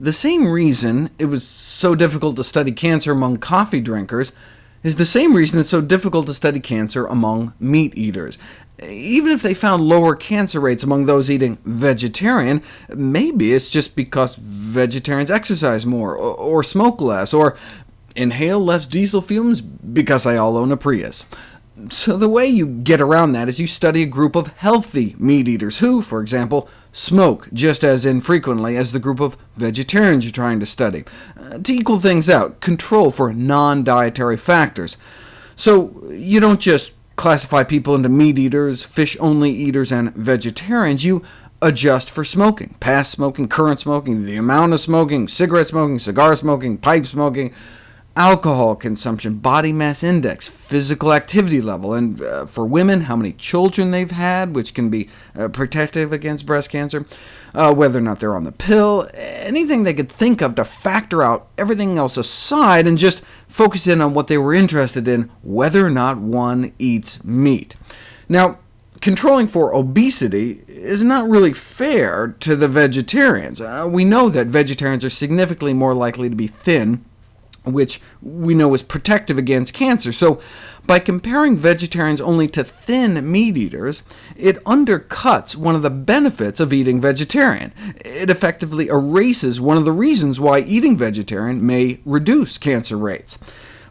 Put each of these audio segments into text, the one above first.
The same reason it was so difficult to study cancer among coffee drinkers is the same reason it's so difficult to study cancer among meat eaters. Even if they found lower cancer rates among those eating vegetarian, maybe it's just because vegetarians exercise more, or smoke less, or inhale less diesel fumes because they all own a Prius. So the way you get around that is you study a group of healthy meat eaters who, for example, smoke just as infrequently as the group of vegetarians you're trying to study, uh, to equal things out, control for non-dietary factors. So you don't just classify people into meat eaters, fish-only eaters, and vegetarians. You adjust for smoking, past smoking, current smoking, the amount of smoking, cigarette smoking, cigar smoking, pipe smoking, alcohol consumption, body mass index, physical activity level, and uh, for women, how many children they've had, which can be uh, protective against breast cancer, uh, whether or not they're on the pill, anything they could think of to factor out everything else aside and just focus in on what they were interested in, whether or not one eats meat. Now, controlling for obesity is not really fair to the vegetarians. Uh, we know that vegetarians are significantly more likely to be thin which we know is protective against cancer. So by comparing vegetarians only to thin meat eaters, it undercuts one of the benefits of eating vegetarian. It effectively erases one of the reasons why eating vegetarian may reduce cancer rates.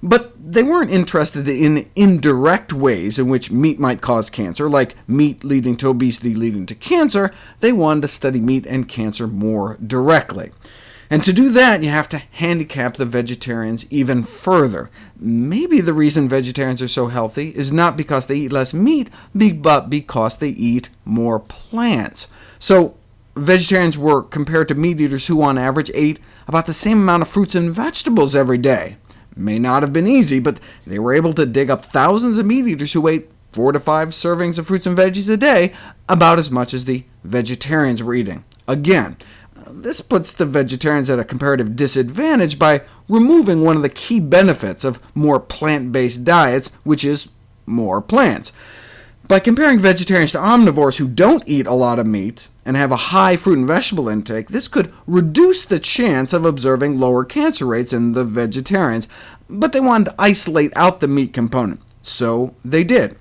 But they weren't interested in indirect ways in which meat might cause cancer, like meat leading to obesity leading to cancer. They wanted to study meat and cancer more directly. And to do that, you have to handicap the vegetarians even further. Maybe the reason vegetarians are so healthy is not because they eat less meat, but because they eat more plants. So vegetarians were compared to meat eaters who on average ate about the same amount of fruits and vegetables every day. May not have been easy, but they were able to dig up thousands of meat eaters who ate four to five servings of fruits and veggies a day, about as much as the vegetarians were eating. Again, this puts the vegetarians at a comparative disadvantage by removing one of the key benefits of more plant-based diets, which is more plants. By comparing vegetarians to omnivores who don't eat a lot of meat and have a high fruit and vegetable intake, this could reduce the chance of observing lower cancer rates in the vegetarians, but they wanted to isolate out the meat component, so they did.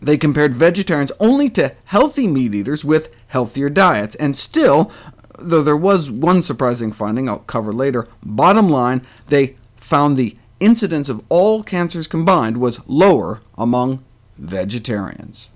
They compared vegetarians only to healthy meat eaters with healthier diets, and still though there was one surprising finding I'll cover later. Bottom line, they found the incidence of all cancers combined was lower among vegetarians.